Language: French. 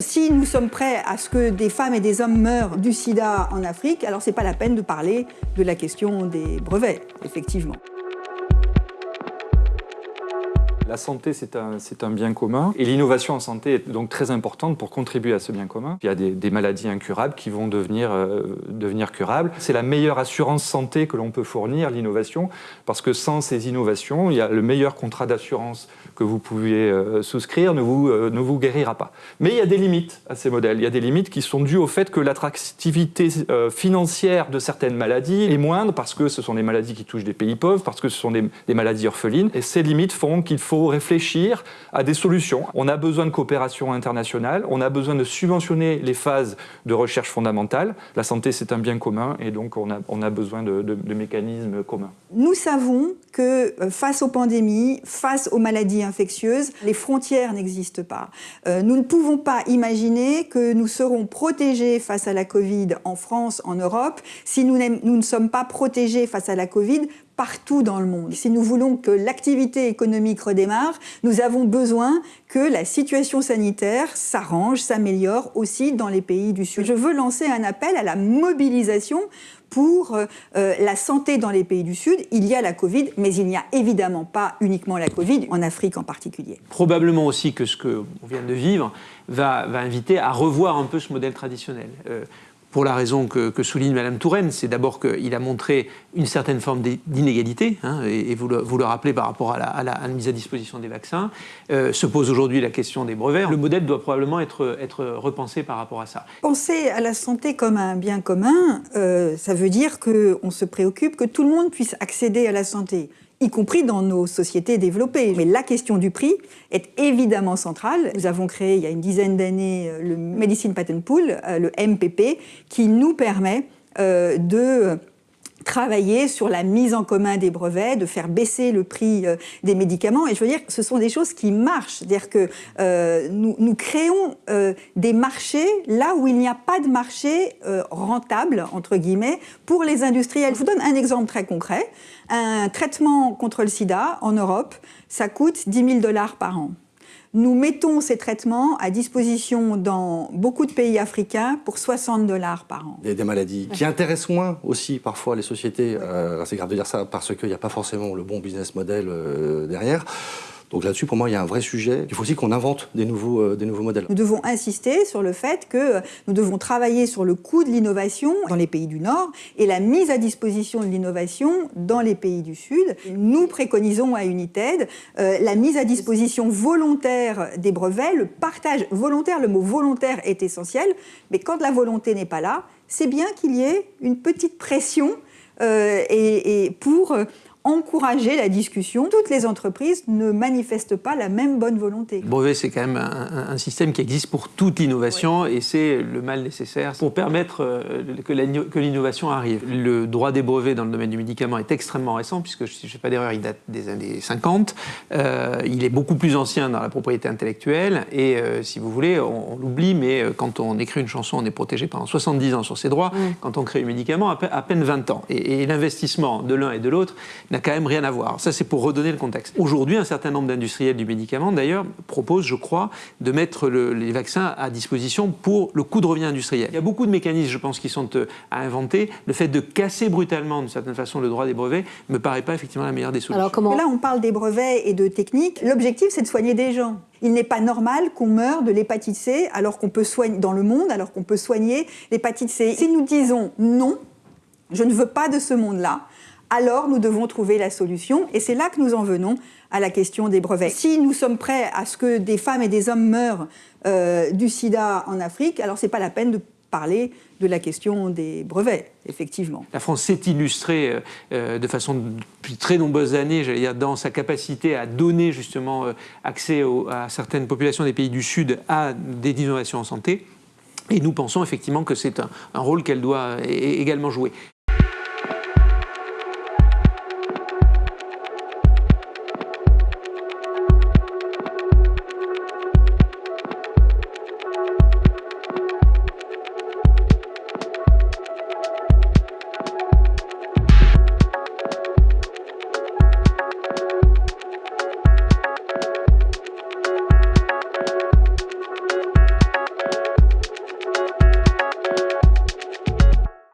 Si nous sommes prêts à ce que des femmes et des hommes meurent du sida en Afrique, alors c'est pas la peine de parler de la question des brevets, effectivement. La santé, c'est un, bien commun et l'innovation en santé est donc très importante pour contribuer à ce bien commun. Il y a des, maladies incurables qui vont euh, devenir curables. C'est la meilleure assurance santé que l'on peut fournir, l'innovation, parce que sans ces innovations, il y a le meilleur contrat d'assurance que vous pouvez euh, souscrire ne vous, euh, ne vous guérira pas. Mais il y a des limites à ces modèles. Il y a des limites qui sont dues au fait que l'attractivité financière de certaines maladies est moindre parce que ce sont des maladies qui touchent des pays pauvres, parce que ce sont des, maladies orphelines. Et ces limites font qu'il faut réfléchir à des solutions. On a besoin de coopération internationale, on a besoin de subventionner les phases de recherche fondamentale. La santé, c'est un bien commun et donc on a, on a besoin de, de mécanismes communs. Nous savons que euh, face aux pandémies, face aux maladies les frontières n'existent pas. Euh, nous ne pouvons pas imaginer que nous serons protégés face à la Covid en France, en Europe, si nous, nous ne sommes pas protégés face à la Covid partout dans le monde. Si nous voulons que l'activité économique redémarre, nous avons besoin que la situation sanitaire s'arrange, s'améliore aussi dans les pays du Sud. Je veux lancer un appel à la mobilisation pour euh, euh, la santé dans les pays du Sud. Il y a la Covid, mais il n'y a évidemment pas uniquement la Covid, en Afrique en particulier. Probablement aussi que ce qu'on vient de vivre va, inviter à revoir un peu ce modèle traditionnel. Euh, pour la raison que, souligne Mme Touraine, c'est d'abord qu'il a montré une certaine forme d'inégalité, hein, et, vous, le, rappelez par rapport à la, mise à disposition des vaccins. Euh, se pose aujourd'hui la question des brevets. Le modèle doit probablement être, être repensé par rapport à ça. Penser à la santé comme un bien commun, euh, ça veut dire qu'on se préoccupe que tout le monde puisse accéder à la santé y compris dans nos sociétés développées. Mais la question du prix est évidemment centrale. Nous avons créé il y a une dizaine d'années euh, le Medicine Patent Pool, euh, le MPP, qui nous permet euh, de travailler sur la mise en commun des brevets, de faire baisser le prix euh, des médicaments. Et je veux dire, ce sont des choses qui marchent. C'est-à-dire que euh, nous, nous, créons euh, des marchés là où il n'y a pas de marché rentable, entre guillemets, pour les industriels. Je vous donne un exemple très concret. Un traitement contre le sida en Europe, ça coûte 10 000 dollars par an. Nous mettons ces traitements à disposition dans beaucoup de pays africains pour 60 dollars par an. Des maladies qui intéressent moins aussi parfois les sociétés. Euh, c'est grave de dire ça parce qu'il n'y a pas forcément le bon business model euh, derrière. Donc là-dessus, pour moi, il y a un vrai sujet. Il faut aussi qu'on invente des nouveaux, euh, des nouveaux modèles. Nous devons insister sur le fait que nous devons travailler sur le coût de l'innovation dans les pays du Nord et la mise à disposition de l'innovation dans les pays du Sud. Nous préconisons à United euh, la mise à disposition volontaire des brevets, le partage volontaire. Le mot volontaire est essentiel, mais quand la volonté n'est pas là, c'est bien qu'il y ait une petite pression euh, et, et, pour encourager la discussion. Toutes les entreprises ne manifestent pas la même bonne volonté. Brevet, c'est quand même un, système qui existe pour toute innovation et c'est le mal nécessaire pour permettre euh, que l'innovation arrive. Le droit des brevets dans le domaine du médicament est extrêmement récent, puisque, si je ne fais pas d'erreur, il date des années 50. Euh, il est beaucoup plus ancien dans la propriété intellectuelle et, euh, si vous voulez, on, l'oublie, mais quand on écrit une chanson, on est protégé pendant 70 ans sur ses droits. Quand on crée un médicament, à, peine 20 ans. Et, et l'investissement de l'un et de l'autre n'a quand même rien à voir. Ça, c'est pour redonner le contexte. Aujourd'hui, un certain nombre d'industriels du médicament, d'ailleurs, proposent, je crois, de mettre les vaccins à disposition pour le coût de revient industriel. Il y a beaucoup de mécanismes, je pense, qui sont euh, à inventer. Le fait de casser brutalement, d'une certaine façon, le droit des brevets me paraît pas effectivement la meilleure des solutions. Alors, comment... Là, on parle des brevets et de techniques. L'objectif, c'est de soigner des gens. Il n'est pas normal qu'on meure de l'hépatite C alors qu'on peut soigner dans le monde, alors qu'on peut soigner l'hépatite C. Si nous disons non, je ne veux pas de ce monde-là, alors nous devons trouver la solution. Et c'est là que nous en venons à la question des brevets. Si nous sommes prêts à ce que des femmes et des hommes meurent euh, du sida en Afrique, alors ce n'est pas la peine de parler de la question des brevets, effectivement. La France s'est illustrée euh, euh, de façon depuis très nombreuses années, j'allais dire, dans sa capacité à donner justement accès à certaines populations des pays du Sud à des innovations en santé. Et nous pensons effectivement que c'est un rôle qu'elle doit également jouer.